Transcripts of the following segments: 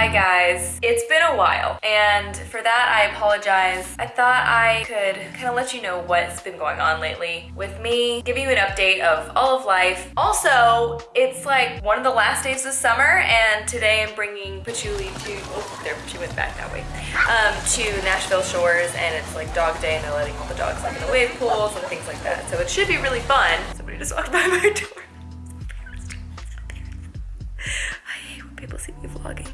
Hi guys. It's been a while and for that I apologize. I thought I could kind of let you know what's been going on lately with me, give you an update of all of life. Also, it's like one of the last days of summer and today I'm bringing Patchouli to, oh there, she went back that way, um, to Nashville Shores and it's like dog day and they're letting all the dogs like in the wave pools and things like that. So it should be really fun. Somebody just walked by my door. I hate when people see me vlogging.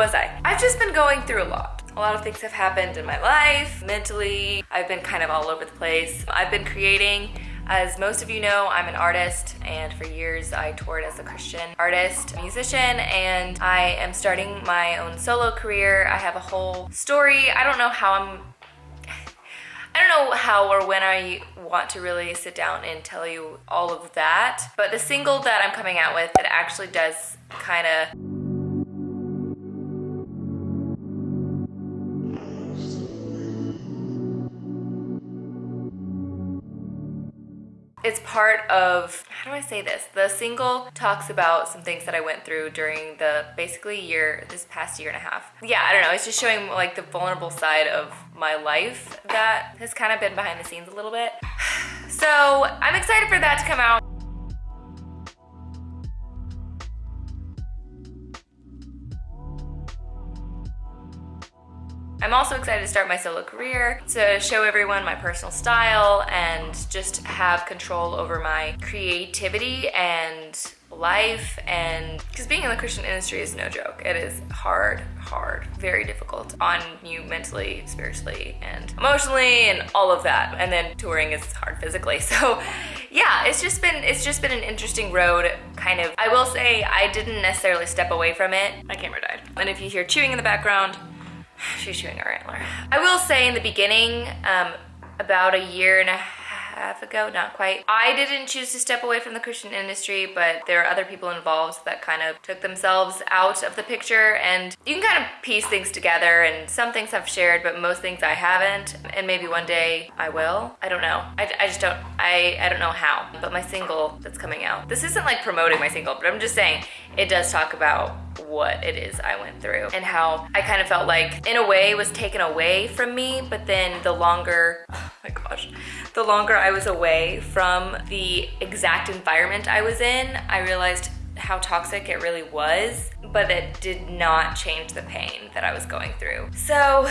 Was I? I've just been going through a lot. A lot of things have happened in my life, mentally. I've been kind of all over the place. I've been creating. As most of you know, I'm an artist and for years I toured as a Christian artist, musician, and I am starting my own solo career. I have a whole story. I don't know how I'm I don't know how or when I want to really sit down and tell you all of that, but the single that I'm coming out with, it actually does kind of it's part of, how do I say this? The single talks about some things that I went through during the basically year, this past year and a half. Yeah, I don't know, it's just showing like the vulnerable side of my life that has kind of been behind the scenes a little bit. So I'm excited for that to come out. I'm also excited to start my solo career to show everyone my personal style and just have control over my creativity and life and because being in the Christian industry is no joke. It is hard, hard, very difficult on you mentally, spiritually, and emotionally and all of that. And then touring is hard physically. So yeah, it's just been it's just been an interesting road kind of. I will say I didn't necessarily step away from it. My camera died. And if you hear chewing in the background, she's chewing her antler. I will say in the beginning, um, about a year and a half ago, not quite. I didn't choose to step away from the Christian industry, but there are other people involved that kind of took themselves out of the picture and you can kind of piece things together and some things I've shared, but most things I haven't. And maybe one day I will. I don't know. I, I just don't, I, I don't know how. But my single that's coming out, this isn't like promoting my single, but I'm just saying it does talk about what it is I went through and how I kind of felt like in a way was taken away from me but then the longer oh my gosh the longer I was away from the exact environment I was in I realized how toxic it really was but it did not change the pain that I was going through. So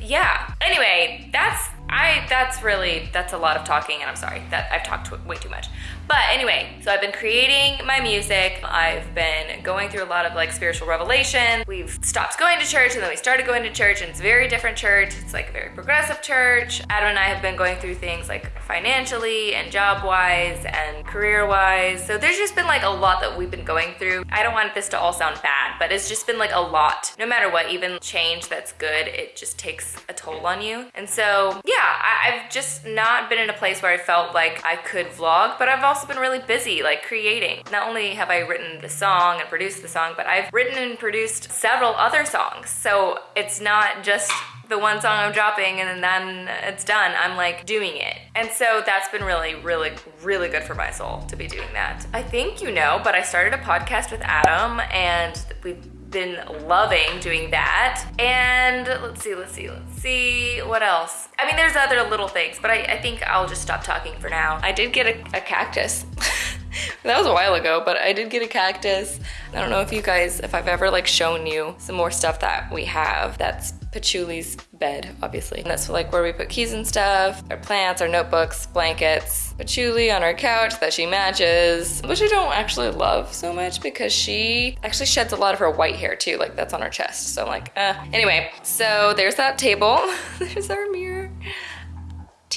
yeah. Anyway that's I that's really that's a lot of talking and I'm sorry that I've talked way too much but anyway, so I've been creating my music. I've been going through a lot of like spiritual revelation. We've stopped going to church and then we started going to church and it's a very different church. It's like a very progressive church. Adam and I have been going through things like financially and job wise and career wise. So there's just been like a lot that we've been going through. I don't want this to all sound bad, but it's just been like a lot. No matter what, even change that's good, it just takes a toll on you. And so yeah, I, I've just not been in a place where I felt like I could vlog, but I've also been really busy like creating. Not only have I written the song and produced the song, but I've written and produced several other songs. So it's not just the one song I'm dropping and then it's done. I'm like doing it. And so that's been really, really, really good for my soul to be doing that. I think you know, but I started a podcast with Adam and we've been loving doing that. And let's see, let's see, let's see, what else? I mean, there's other little things, but I, I think I'll just stop talking for now. I did get a, a cactus. that was a while ago, but I did get a cactus. I don't know if you guys, if I've ever like shown you some more stuff that we have that's Patchouli's bed, obviously. And that's like where we put keys and stuff, our plants, our notebooks, blankets. Patchouli on our couch that she matches, which I don't actually love so much because she actually sheds a lot of her white hair too, like that's on her chest. So I'm like, uh. Anyway, so there's that table. there's our mirror.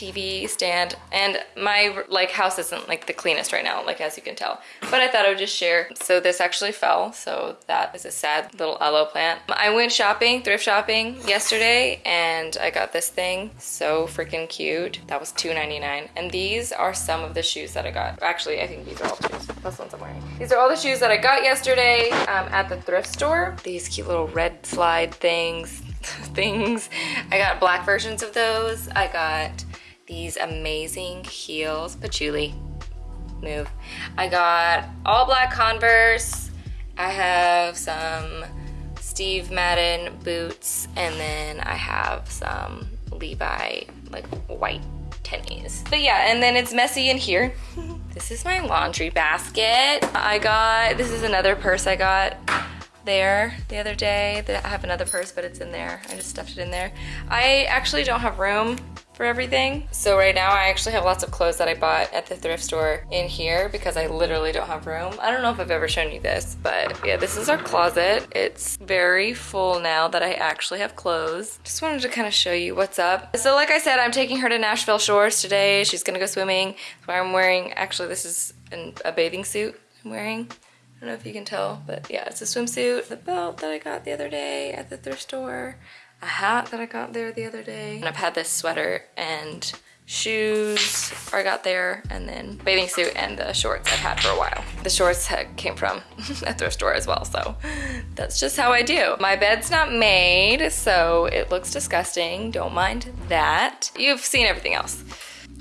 TV stand and my like house isn't like the cleanest right now like as you can tell. But I thought I would just share. So this actually fell so that is a sad little aloe plant. I went shopping thrift shopping yesterday and I got this thing. So freaking cute. That was $2.99 and these are some of the shoes that I got. Actually I think these are all the shoes. The ones I'm wearing. These are all the shoes that I got yesterday um, at the thrift store. These cute little red slide things. Things. I got black versions of those. I got these amazing heels. Patchouli, move. I got all black Converse. I have some Steve Madden boots, and then I have some Levi like white tennies. But yeah, and then it's messy in here. this is my laundry basket. I got, this is another purse I got there the other day. I have another purse, but it's in there. I just stuffed it in there. I actually don't have room for everything. So right now I actually have lots of clothes that I bought at the thrift store in here because I literally don't have room. I don't know if I've ever shown you this, but yeah, this is our closet. It's very full now that I actually have clothes. Just wanted to kind of show you what's up. So like I said, I'm taking her to Nashville Shores today. She's gonna go swimming. So I'm wearing, actually this is an, a bathing suit I'm wearing. I don't know if you can tell, but yeah, it's a swimsuit. The belt that I got the other day at the thrift store a hat that I got there the other day. And I've had this sweater and shoes I got there and then bathing suit and the shorts I've had for a while. The shorts came from a thrift store as well, so that's just how I do. My bed's not made, so it looks disgusting. Don't mind that. You've seen everything else.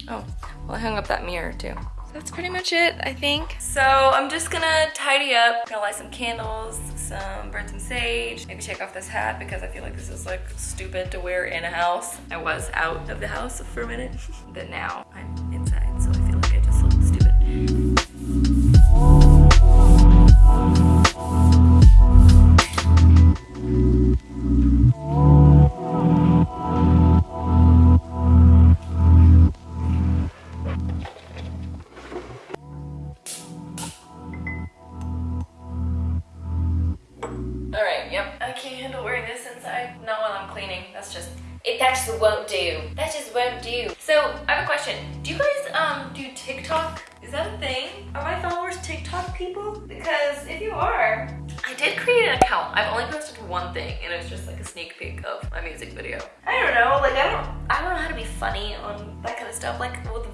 Oh, well I hung up that mirror too. That's pretty much it, I think. So I'm just gonna tidy up, gonna light some candles, some burn some sage, maybe take off this hat because I feel like this is like stupid to wear in a house. I was out of the house for a minute, but now I'm inside, so I feel like I just look stupid.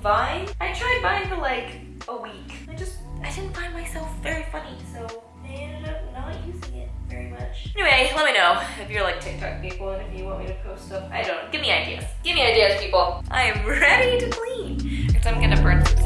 Vine. I tried Vine for like a week. I just, I didn't find myself very funny, so I ended up not using it very much. Anyway, let me know if you're like TikTok people and if you want me to post stuff. I don't. Give me ideas. Give me ideas, people. I am ready to clean. Because I'm gonna burn some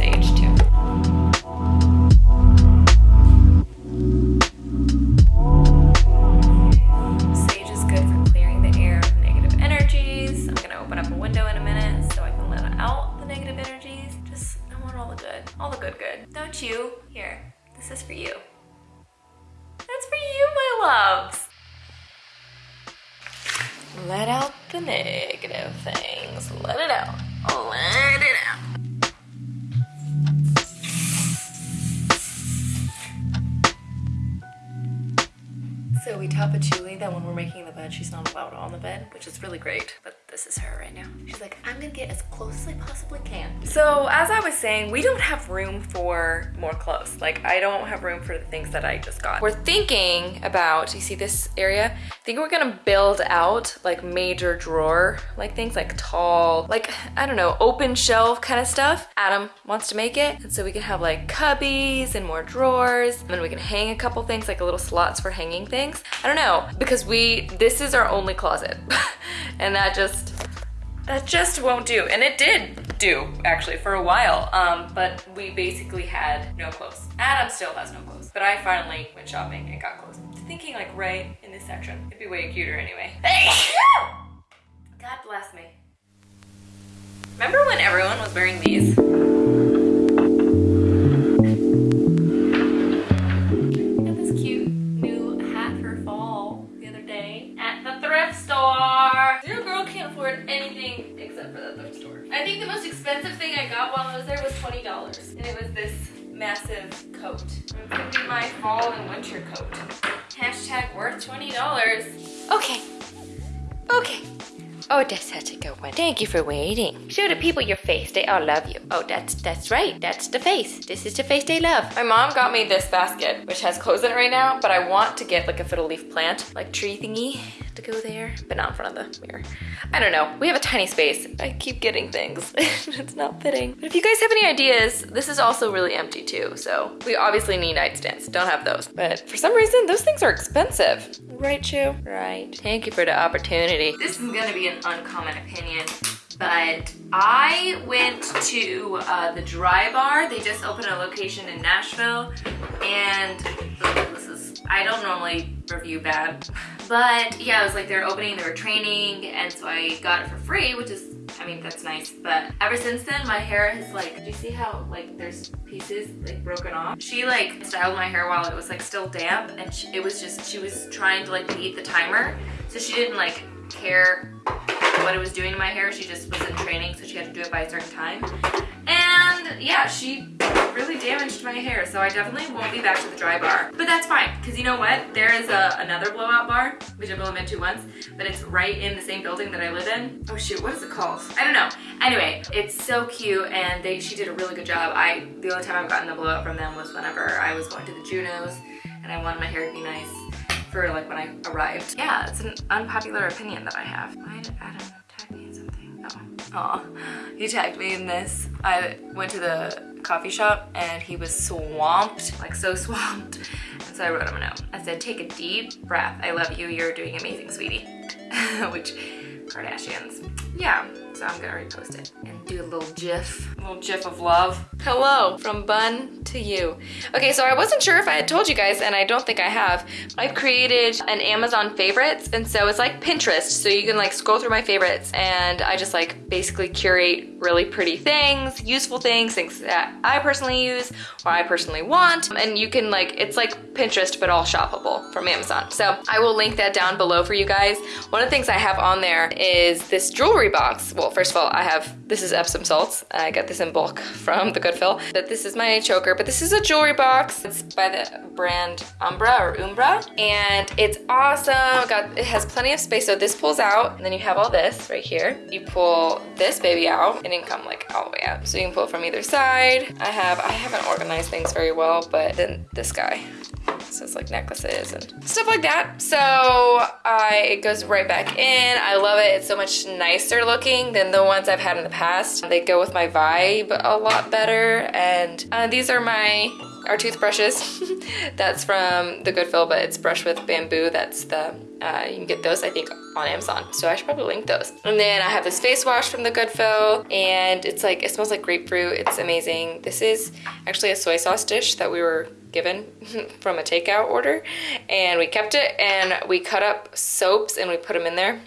the negative things. Let it out. Let it out. So we tell Patchouli that when we're making the bed, she's not allowed on the bed, which is really great. But this is her right now. She's like, I'm gonna get as close as I possibly can. So as I was saying, we don't have room for more clothes. Like I don't have room for the things that I just got. We're thinking about, you see this area? I think we're gonna build out like major drawer like things like tall, like, I don't know, open shelf kind of stuff. Adam wants to make it. And so we can have like cubbies and more drawers. And then we can hang a couple things like a little slots for hanging things. I don't know, because we, this is our only closet. and that just that just won't do. And it did do, actually, for a while. Um, but we basically had no clothes. Adam still has no clothes. But I finally went shopping and got clothes. Thinking like right in this section. It'd be way cuter anyway. God bless me. Remember when everyone was wearing these? I think the most expensive thing I got while I was there was $20. And it was this massive coat. It's gonna be my fall and winter coat. Hashtag worth $20. Okay. Okay. Oh, that's such a good one. Thank you for waiting. Show the people your face. They all love you. Oh, that's that's right. That's the face. This is the face they love. My mom got me this basket, which has clothes in it right now, but I want to get like a fiddle leaf plant, like tree thingy to go there, but not in front of the mirror. I don't know. We have a tiny space. I keep getting things. it's not fitting. But if you guys have any ideas, this is also really empty too. So we obviously need nightstands. Don't have those. But for some reason, those things are expensive. Right, Chu? Right. Thank you for the opportunity. This is gonna be an uncommon opinion, But I went to uh, the Dry Bar. They just opened a location in Nashville. And this is, I don't normally review bad. But yeah, it was like they're opening, they were training. And so I got it for free, which is I mean, that's nice. But ever since then, my hair has like, do you see how like there's pieces like broken off? She like styled my hair while it was like still damp and she, it was just, she was trying to like beat the timer. So she didn't like care what it was doing to my hair. She just was in training, so she had to do it by a certain time. And yeah, she really damaged my hair, so I definitely won't be back to the dry bar. But that's fine, because you know what? There is a, another blowout bar, which I've only been to once, but it's right in the same building that I live in. Oh shoot, what is it called? I don't know. Anyway, it's so cute, and they she did a really good job. I The only time I've gotten the blowout from them was whenever I was going to the Junos, and I wanted my hair to be nice for like when I arrived. Yeah, it's an unpopular opinion that I have. Why did Adam tag me in something? Oh, Aw, he tagged me in this. I went to the coffee shop and he was swamped, like so swamped. And so I wrote him a note. I said, take a deep breath. I love you. You're doing amazing, sweetie. Which Kardashians. Yeah, so I'm gonna repost it and do a little gif, a little gif of love. Hello, from bun to you. Okay, so I wasn't sure if I had told you guys, and I don't think I have. I've created an Amazon favorites, and so it's like Pinterest, so you can like scroll through my favorites, and I just like basically curate really pretty things, useful things, things that I personally use or I personally want, and you can like, it's like Pinterest, but all shoppable from Amazon. So I will link that down below for you guys. One of the things I have on there is this jewelry box. Well, first of all, I have, this is Epsom salts. I got this in bulk from the Goodfill. But this is my choker, but this is a jewelry box. It's by the brand Umbra or Umbra. And it's awesome. Got It has plenty of space. So this pulls out and then you have all this right here. You pull this baby out. It didn't come like all the way out. So you can pull it from either side. I have, I haven't organized things very well, but then this guy. So it's like necklaces and stuff like that. So I, it goes right back in. I love it. It's so much nicer looking than the ones I've had in the past. They go with my vibe a lot better. And uh, these are my our toothbrushes. That's from the Goodfill, but it's brushed with bamboo. That's the, uh, you can get those, I think, on Amazon. So I should probably link those. And then I have this face wash from the Goodfill, and it's like, it smells like grapefruit. It's amazing. This is actually a soy sauce dish that we were given from a takeout order and we kept it and we cut up soaps and we put them in there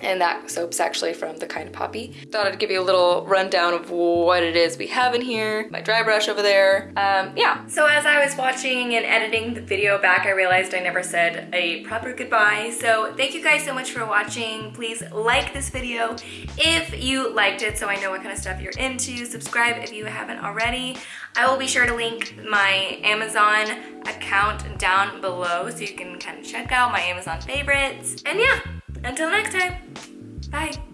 and that soap's actually from the kind of poppy. Thought I'd give you a little rundown of what it is we have in here. My dry brush over there. Um, yeah. So as I was watching and editing the video back, I realized I never said a proper goodbye. So thank you guys so much for watching. Please like this video if you liked it so I know what kind of stuff you're into. Subscribe if you haven't already. I will be sure to link my Amazon account down below so you can kind of check out my Amazon favorites. And yeah, until next time, bye.